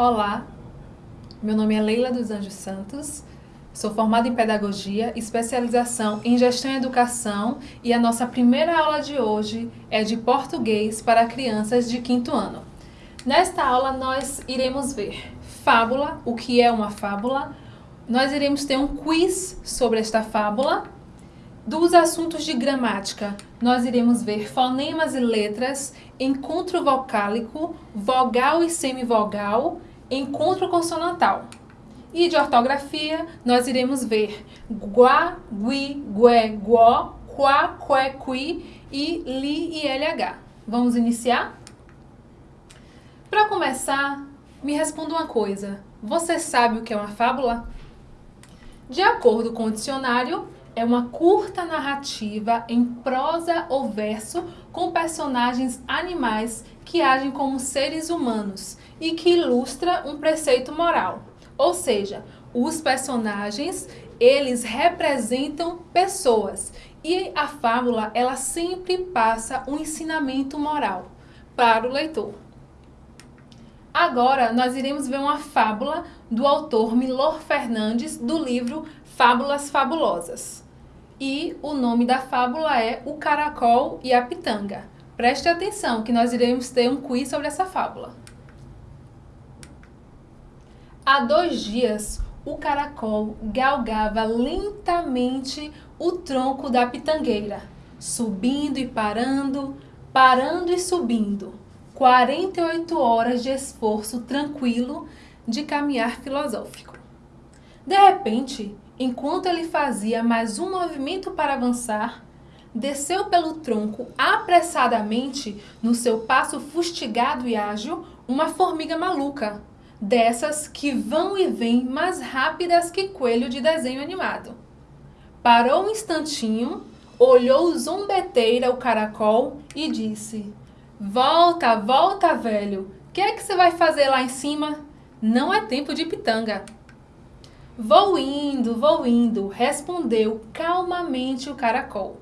Olá, meu nome é Leila dos Anjos Santos, sou formada em Pedagogia, especialização em Gestão e Educação e a nossa primeira aula de hoje é de Português para crianças de quinto ano. Nesta aula nós iremos ver fábula, o que é uma fábula, nós iremos ter um quiz sobre esta fábula, dos assuntos de gramática, nós iremos ver fonemas e letras, encontro vocálico, vogal e semivogal, encontro consonantal. E de ortografia, nós iremos ver guá, gui, gué, guó, quá, qué, qui e li e lh. Vamos iniciar? Para começar, me responda uma coisa. Você sabe o que é uma fábula? De acordo com o dicionário, é uma curta narrativa em prosa ou verso com personagens animais que agem como seres humanos e que ilustra um preceito moral. Ou seja, os personagens, eles representam pessoas e a fábula, ela sempre passa um ensinamento moral para o leitor. Agora, nós iremos ver uma fábula do autor Milor Fernandes, do livro Fábulas Fabulosas e o nome da fábula é O Caracol e a Pitanga. Preste atenção que nós iremos ter um quiz sobre essa fábula. Há dois dias, o caracol galgava lentamente o tronco da pitangueira, subindo e parando, parando e subindo. 48 horas de esforço tranquilo de caminhar filosófico. De repente, Enquanto ele fazia mais um movimento para avançar, desceu pelo tronco apressadamente, no seu passo fustigado e ágil, uma formiga maluca, dessas que vão e vêm mais rápidas que coelho de desenho animado. Parou um instantinho, olhou zombeteira o caracol e disse, Volta, volta, velho, o que é que você vai fazer lá em cima? Não é tempo de pitanga. Vou indo, vou indo, respondeu calmamente o caracol.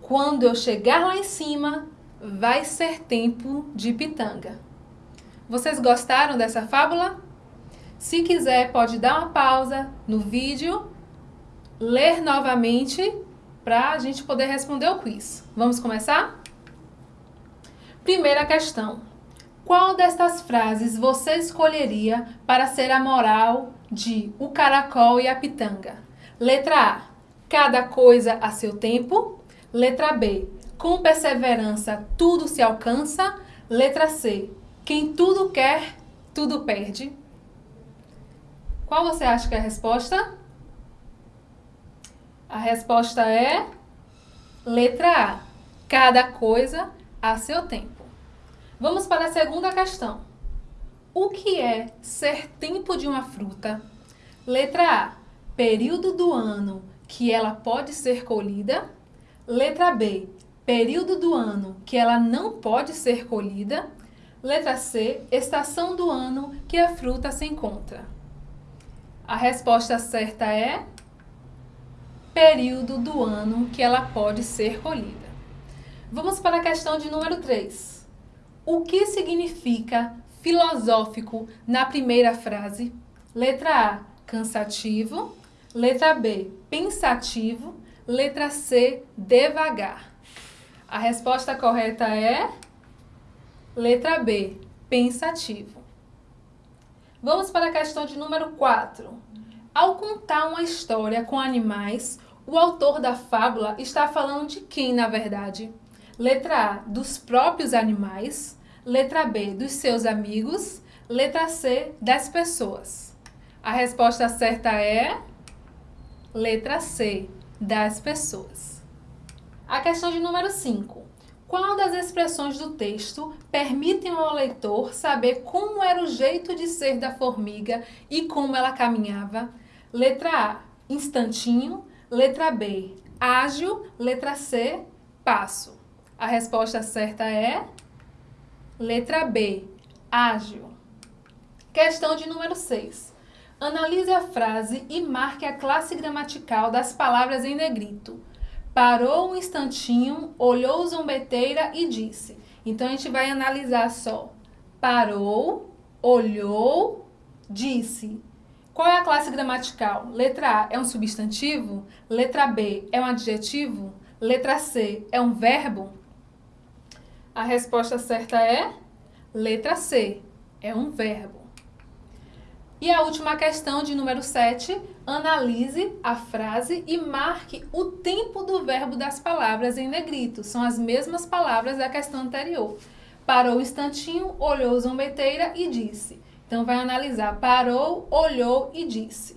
Quando eu chegar lá em cima, vai ser tempo de pitanga. Vocês gostaram dessa fábula? Se quiser, pode dar uma pausa no vídeo, ler novamente para a gente poder responder o quiz. Vamos começar? Primeira questão. Qual destas frases você escolheria para ser a moral de O Caracol e a Pitanga? Letra A. Cada coisa a seu tempo. Letra B. Com perseverança tudo se alcança. Letra C. Quem tudo quer, tudo perde. Qual você acha que é a resposta? A resposta é letra A. Cada coisa a seu tempo. Vamos para a segunda questão. O que é ser tempo de uma fruta? Letra A. Período do ano que ela pode ser colhida. Letra B. Período do ano que ela não pode ser colhida. Letra C. Estação do ano que a fruta se encontra. A resposta certa é período do ano que ela pode ser colhida. Vamos para a questão de número 3. O que significa filosófico na primeira frase? Letra A, cansativo. Letra B, pensativo. Letra C, devagar. A resposta correta é letra B, pensativo. Vamos para a questão de número 4. Ao contar uma história com animais, o autor da fábula está falando de quem, na verdade? Letra A, dos próprios animais. Letra B, dos seus amigos. Letra C, das pessoas. A resposta certa é letra C, das pessoas. A questão de número 5. Qual das expressões do texto permitem ao leitor saber como era o jeito de ser da formiga e como ela caminhava? Letra A, instantinho. Letra B, ágil. Letra C, passo. A resposta certa é letra B, ágil. Questão de número 6. Analise a frase e marque a classe gramatical das palavras em negrito. Parou um instantinho, olhou zombeteira e disse. Então, a gente vai analisar só. Parou, olhou, disse. Qual é a classe gramatical? Letra A é um substantivo? Letra B é um adjetivo? Letra C é um verbo? A resposta certa é letra C, é um verbo. E a última questão de número 7, analise a frase e marque o tempo do verbo das palavras em negrito. São as mesmas palavras da questão anterior. Parou o instantinho, olhou zombeteira e disse. Então, vai analisar. Parou, olhou e disse.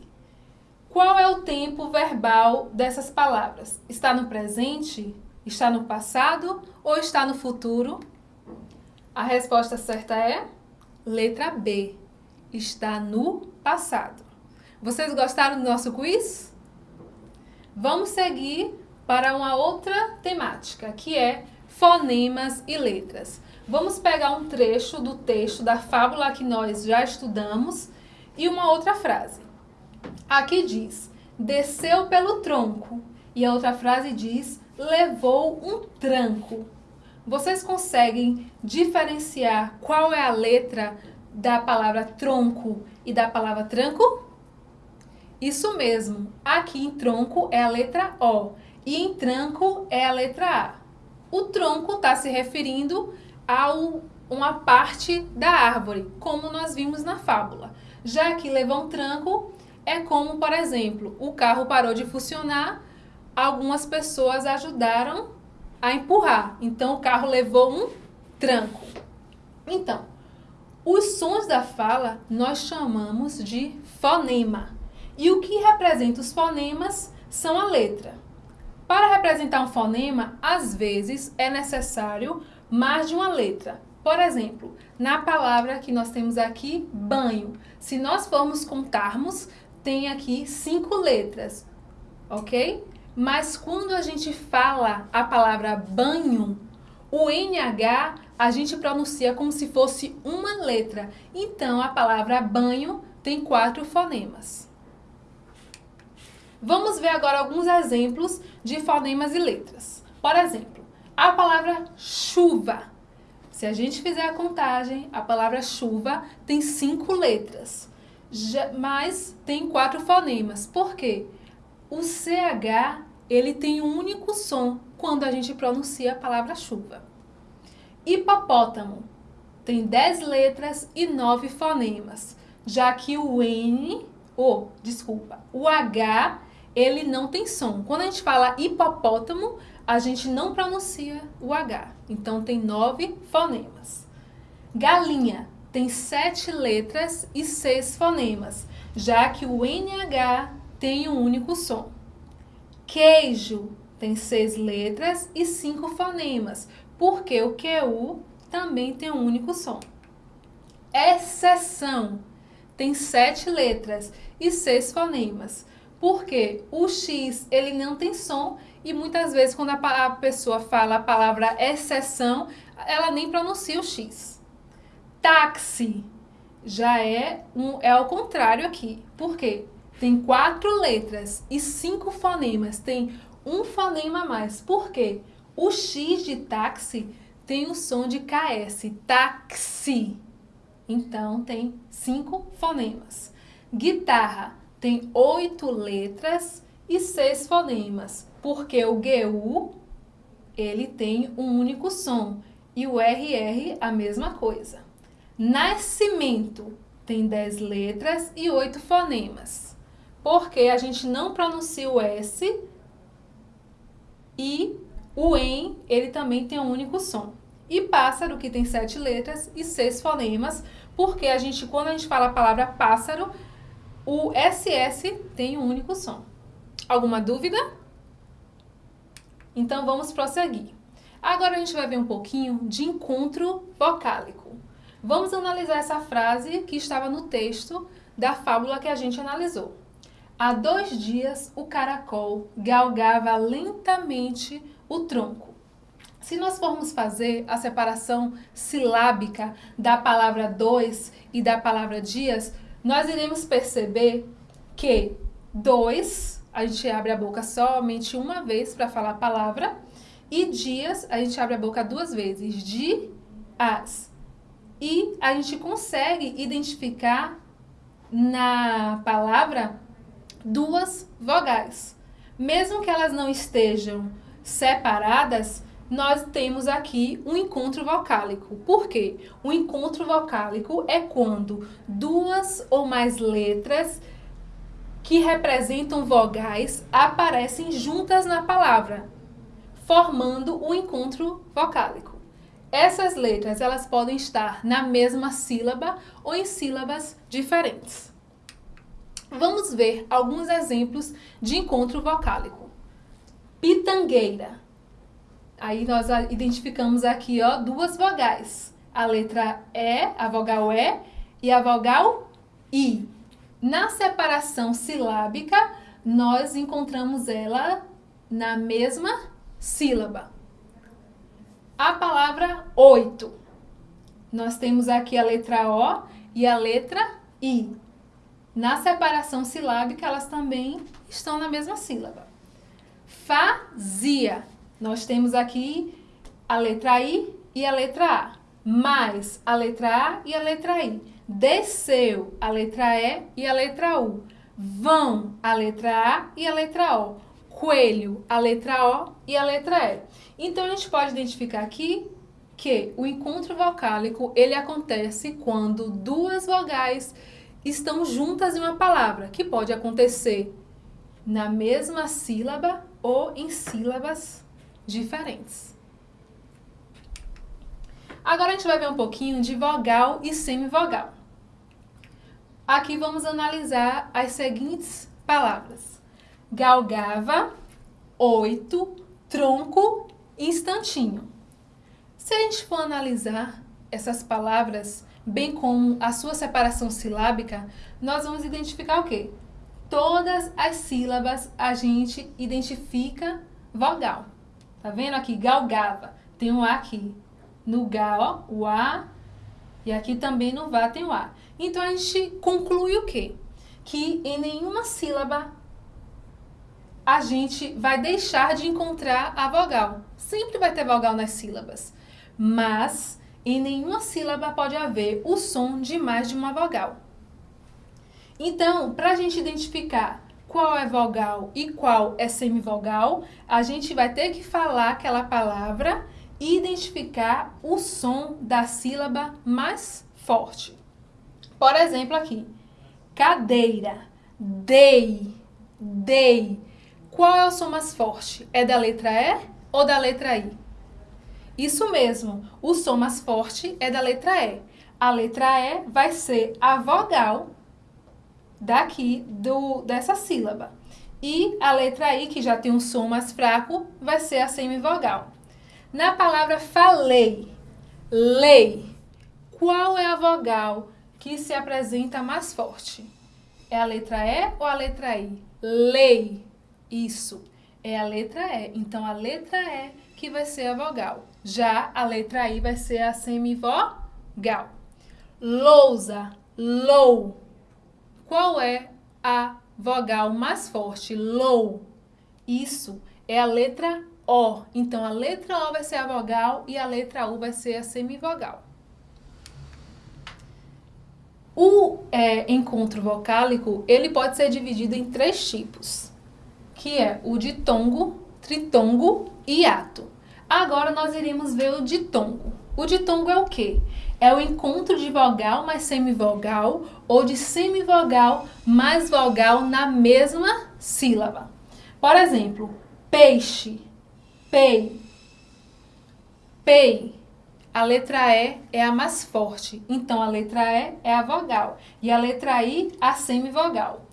Qual é o tempo verbal dessas palavras? Está no presente? Está no passado? Ou está no futuro? A resposta certa é letra B. Está no passado. Vocês gostaram do nosso quiz? Vamos seguir para uma outra temática, que é fonemas e letras. Vamos pegar um trecho do texto da fábula que nós já estudamos e uma outra frase. Aqui diz, desceu pelo tronco. E a outra frase diz, levou um tranco. Vocês conseguem diferenciar qual é a letra da palavra tronco e da palavra tranco? Isso mesmo, aqui em tronco é a letra O e em tranco é a letra A. O tronco está se referindo a uma parte da árvore, como nós vimos na fábula. Já que levar um tranco é como, por exemplo, o carro parou de funcionar, algumas pessoas ajudaram a empurrar. Então, o carro levou um tranco. Então, os sons da fala nós chamamos de fonema. E o que representa os fonemas são a letra. Para representar um fonema, às vezes é necessário mais de uma letra. Por exemplo, na palavra que nós temos aqui, banho. Se nós formos contarmos, tem aqui cinco letras, ok? Mas quando a gente fala a palavra banho, o NH a gente pronuncia como se fosse uma letra. Então, a palavra banho tem quatro fonemas. Vamos ver agora alguns exemplos de fonemas e letras. Por exemplo, a palavra chuva. Se a gente fizer a contagem, a palavra chuva tem cinco letras, mas tem quatro fonemas. Por quê? O CH ele tem um único som quando a gente pronuncia a palavra chuva. Hipopótamo tem dez letras e nove fonemas, já que o N, ou, oh, desculpa, o H, ele não tem som. Quando a gente fala hipopótamo, a gente não pronuncia o H. Então, tem nove fonemas. Galinha tem sete letras e seis fonemas, já que o NH tem um único som. Queijo tem seis letras e cinco fonemas, porque o QU também tem um único som. Exceção tem sete letras e seis fonemas, porque o X ele não tem som e muitas vezes, quando a, pessoa fala a palavra exceção, ela nem pronuncia o X. Táxi já é, um, é ao contrário aqui. Por quê? Tem quatro letras e cinco fonemas. Tem um fonema a mais. Por quê? O X de táxi tem o som de KS. Táxi. Então, tem cinco fonemas. Guitarra tem oito letras e seis fonemas porque o GU ele tem um único som e o RR a mesma coisa. Nascimento tem 10 letras e 8 fonemas, porque a gente não pronuncia o S e o EM ele também tem um único som. E pássaro, que tem 7 letras e 6 fonemas, porque a gente, quando a gente fala a palavra pássaro, o SS tem um único som. Alguma dúvida? Então vamos prosseguir. Agora a gente vai ver um pouquinho de encontro vocálico. Vamos analisar essa frase que estava no texto da fábula que a gente analisou. Há dois dias o caracol galgava lentamente o tronco. Se nós formos fazer a separação silábica da palavra dois e da palavra dias, nós iremos perceber que dois a gente abre a boca somente uma vez para falar a palavra. E dias, a gente abre a boca duas vezes. Dias. E a gente consegue identificar na palavra duas vogais. Mesmo que elas não estejam separadas, nós temos aqui um encontro vocálico. Por quê? O encontro vocálico é quando duas ou mais letras que representam vogais aparecem juntas na palavra, formando o um encontro vocálico. Essas letras elas podem estar na mesma sílaba ou em sílabas diferentes. Vamos ver alguns exemplos de encontro vocálico. Pitangueira. Aí nós identificamos aqui ó, duas vogais. A letra E, a vogal E e a vogal I. Na separação silábica, nós encontramos ela na mesma sílaba. A palavra oito. Nós temos aqui a letra O e a letra I. Na separação silábica, elas também estão na mesma sílaba. Fazia. Nós temos aqui a letra I e a letra A. Mais a letra A e a letra I. Desceu a letra E e a letra U. Vão a letra A e a letra O. Coelho, a letra O e a letra E. Então, a gente pode identificar aqui que o encontro vocálico ele acontece quando duas vogais estão juntas em uma palavra, que pode acontecer na mesma sílaba ou em sílabas diferentes. Agora a gente vai ver um pouquinho de vogal e semivogal. Aqui vamos analisar as seguintes palavras. Galgava, oito, tronco, instantinho. Se a gente for analisar essas palavras bem como a sua separação silábica, nós vamos identificar o quê? Todas as sílabas a gente identifica vogal. Tá vendo aqui? Galgava. Tem um A aqui. No Ga, ó, o A. E aqui também no Vá tem o A. Então, a gente conclui o quê? Que em nenhuma sílaba a gente vai deixar de encontrar a vogal. Sempre vai ter vogal nas sílabas. Mas em nenhuma sílaba pode haver o som de mais de uma vogal. Então, para a gente identificar qual é vogal e qual é semivogal, a gente vai ter que falar aquela palavra e identificar o som da sílaba mais forte. Por exemplo, aqui, cadeira, dei, dei. Qual é o som mais forte? É da letra E ou da letra I? Isso mesmo, o som mais forte é da letra E. A letra E vai ser a vogal daqui do, dessa sílaba. E a letra I, que já tem um som mais fraco, vai ser a semivogal. Na palavra falei, lei, qual é a vogal que se apresenta mais forte? É a letra E ou a letra I? Lei. Isso, é a letra E. Então, a letra E que vai ser a vogal. Já a letra I vai ser a semivogal. Lousa, low. Qual é a vogal mais forte? Low. Isso é a letra O. Então, a letra O vai ser a vogal e a letra U vai ser a semivogal. O é, encontro vocálico, ele pode ser dividido em três tipos, que é o ditongo, tritongo e hiato. Agora nós iremos ver o ditongo. O ditongo é o quê? É o encontro de vogal mais semivogal ou de semivogal mais vogal na mesma sílaba. Por exemplo, peixe, pei, pei. A letra E é a mais forte, então a letra E é a vogal e a letra I a semivogal.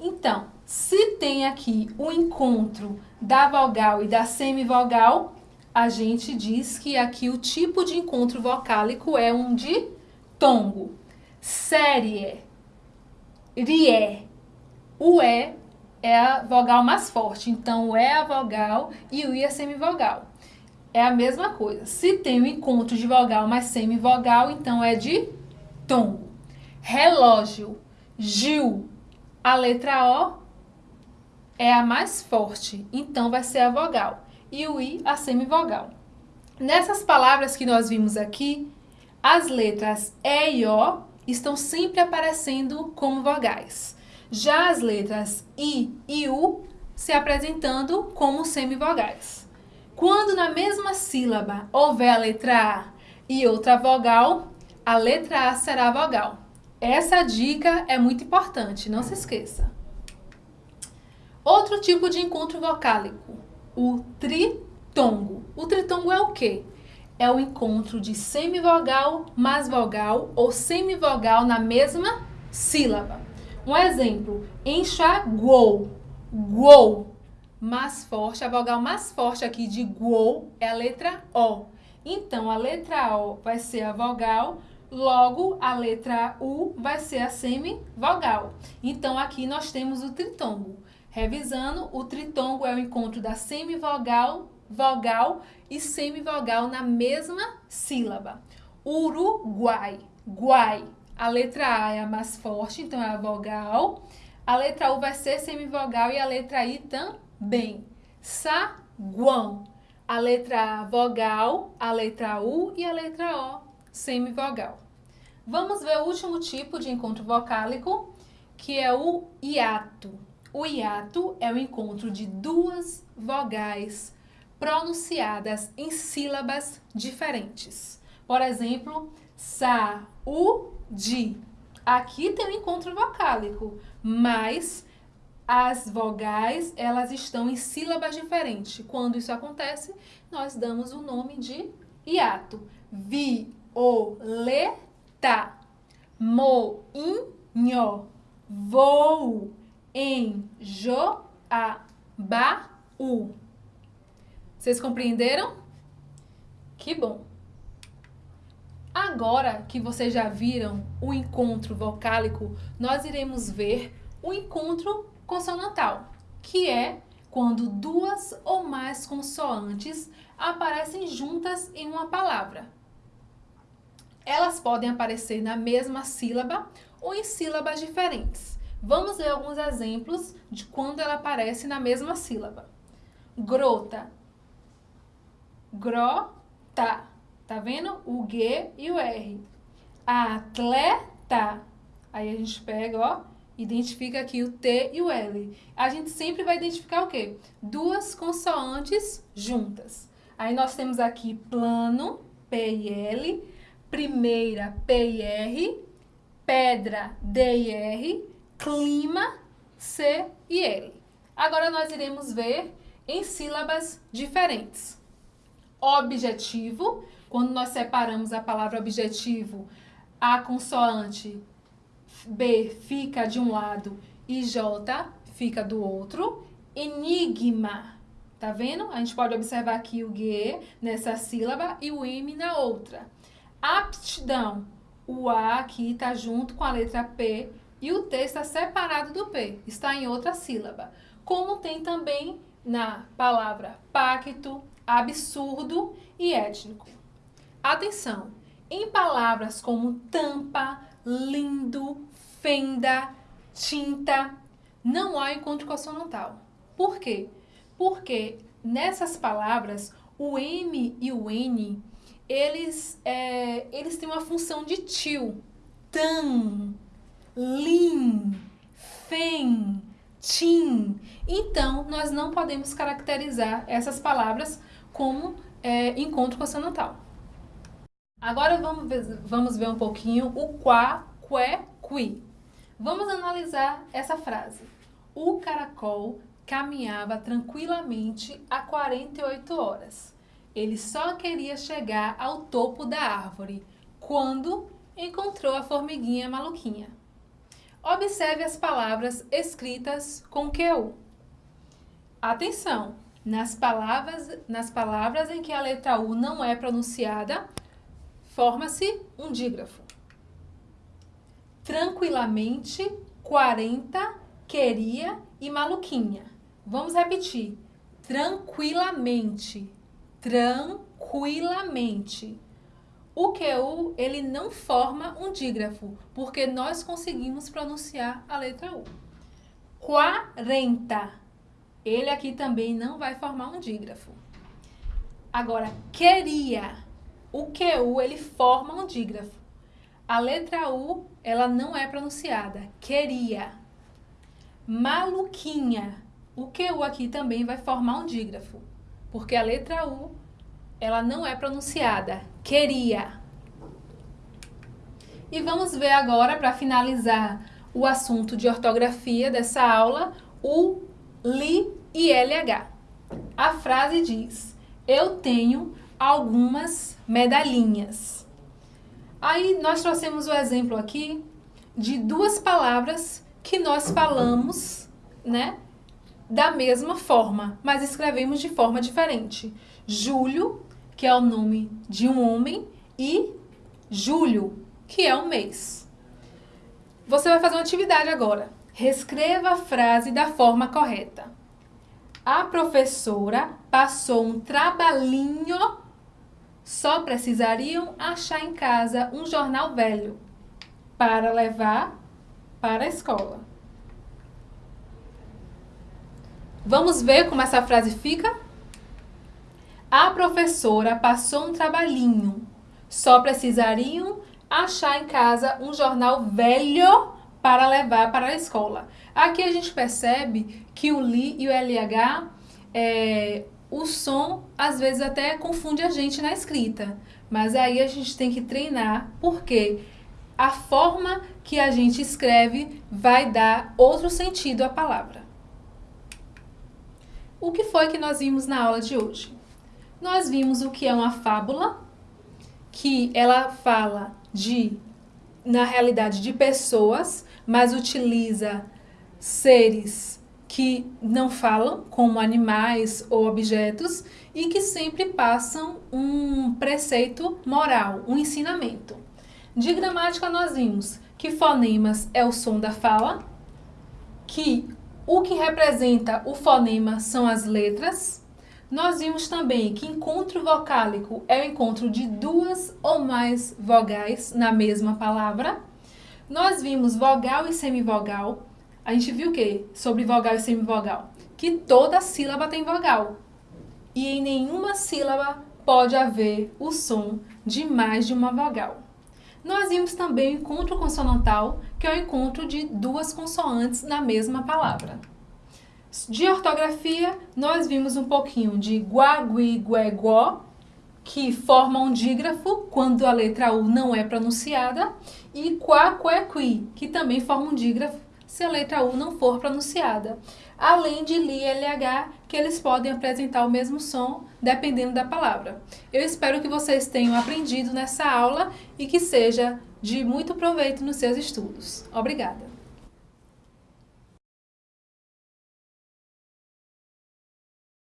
Então, se tem aqui o encontro da vogal e da semivogal, a gente diz que aqui o tipo de encontro vocálico é um ditongo. Série, rie. O E é a vogal mais forte, então o E é a vogal e o I é semivogal. É a mesma coisa. Se tem o encontro de vogal mais semivogal, então é de tom. Relógio, Gil. A letra O é a mais forte, então vai ser a vogal e o I a semivogal. Nessas palavras que nós vimos aqui, as letras E e O estão sempre aparecendo como vogais. Já as letras I e U se apresentando como semivogais. Quando na mesma sílaba houver a letra A e outra vogal, a letra A será vogal. Essa dica é muito importante, não se esqueça. Outro tipo de encontro vocálico, o tritongo. O tritongo é o quê? É o encontro de semivogal mais vogal ou semivogal na mesma sílaba. Um exemplo, enxaguou, guou, mais forte, a vogal mais forte aqui de guou é a letra O. Então, a letra O vai ser a vogal, logo a letra U vai ser a semivogal. Então, aqui nós temos o tritongo. Revisando, o tritongo é o encontro da semivogal, vogal e semivogal na mesma sílaba. Uruguai, guai. A letra A é a mais forte, então é a vogal. A letra U vai ser semivogal e a letra I também. Saguão. A letra A, vogal, a letra U e a letra O, semivogal. Vamos ver o último tipo de encontro vocálico, que é o hiato. O hiato é o encontro de duas vogais pronunciadas em sílabas diferentes. Por exemplo, sa, u, di. Aqui tem um encontro vocálico, mas as vogais, elas estão em sílabas diferentes. Quando isso acontece, nós damos o nome de hiato. Violeta, moinho, voo, enjoabaú. Vocês compreenderam? Que bom! Agora que vocês já viram o encontro vocálico, nós iremos ver o encontro consonantal, que é quando duas ou mais consoantes aparecem juntas em uma palavra. Elas podem aparecer na mesma sílaba ou em sílabas diferentes. Vamos ver alguns exemplos de quando ela aparece na mesma sílaba. Grota. Grota. Tá vendo? O G e o R. Atleta. Aí a gente pega, ó, identifica aqui o T e o L. A gente sempre vai identificar o quê? Duas consoantes juntas. Aí nós temos aqui plano, P e L, primeira, P e R, pedra, D e R, clima, C e L. Agora nós iremos ver em sílabas diferentes. Objetivo, quando nós separamos a palavra objetivo, a consoante B fica de um lado e J fica do outro. Enigma, tá vendo? A gente pode observar aqui o G nessa sílaba e o M na outra. Aptidão, o A aqui está junto com a letra P e o T está separado do P, está em outra sílaba. Como tem também na palavra pacto, absurdo e étnico. Atenção! Em palavras como tampa, lindo, fenda, tinta, não há encontro consonantal. Por quê? Porque nessas palavras, o M e o N, eles, é, eles têm uma função de tio. Tan, lin, fen, tim. Então, nós não podemos caracterizar essas palavras como é, encontro consonantal. Agora vamos ver, vamos ver um pouquinho o quá, qué, qui. Vamos analisar essa frase. O caracol caminhava tranquilamente há 48 horas. Ele só queria chegar ao topo da árvore quando encontrou a formiguinha maluquinha. Observe as palavras escritas com QU. Atenção! Nas palavras, nas palavras em que a letra U não é pronunciada, forma-se um dígrafo. Tranquilamente, 40, queria e maluquinha. Vamos repetir. Tranquilamente. Tranquilamente. O QU, ele não forma um dígrafo, porque nós conseguimos pronunciar a letra U. 40 ele aqui também não vai formar um dígrafo. Agora, queria. o QU ele forma um dígrafo. A letra U, ela não é pronunciada. Queria. Maluquinha. O QU aqui também vai formar um dígrafo, porque a letra U, ela não é pronunciada. Queria. E vamos ver agora, para finalizar o assunto de ortografia dessa aula, o li e LH. A frase diz, eu tenho algumas medalhinhas. Aí nós trouxemos o exemplo aqui de duas palavras que nós falamos, né, da mesma forma, mas escrevemos de forma diferente. Júlio, que é o nome de um homem, e julho, que é um mês. Você vai fazer uma atividade agora. Reescreva a frase da forma correta. A professora passou um trabalhinho só precisariam achar em casa um jornal velho para levar para a escola. Vamos ver como essa frase fica? A professora passou um trabalhinho. Só precisariam achar em casa um jornal velho para levar para a escola. Aqui a gente percebe que o LI e o LH é, o som às vezes até confunde a gente na escrita, mas aí a gente tem que treinar, porque a forma que a gente escreve vai dar outro sentido à palavra. O que foi que nós vimos na aula de hoje? Nós vimos o que é uma fábula, que ela fala de, na realidade, de pessoas, mas utiliza seres que não falam, como animais ou objetos, e que sempre passam um preceito moral, um ensinamento. De gramática nós vimos que fonemas é o som da fala, que o que representa o fonema são as letras. Nós vimos também que encontro vocálico é o encontro de duas ou mais vogais na mesma palavra. Nós vimos vogal e semivogal, a gente viu o quê? Sobre vogal e semivogal. Que toda sílaba tem vogal. E em nenhuma sílaba pode haver o som de mais de uma vogal. Nós vimos também o encontro consonantal, que é o encontro de duas consoantes na mesma palavra. De ortografia, nós vimos um pouquinho de guá, gui, gué, guó, que forma um dígrafo quando a letra U não é pronunciada, e qui, que também forma um dígrafo se a letra U não for pronunciada, além de LI e LH, que eles podem apresentar o mesmo som dependendo da palavra. Eu espero que vocês tenham aprendido nessa aula e que seja de muito proveito nos seus estudos. Obrigada!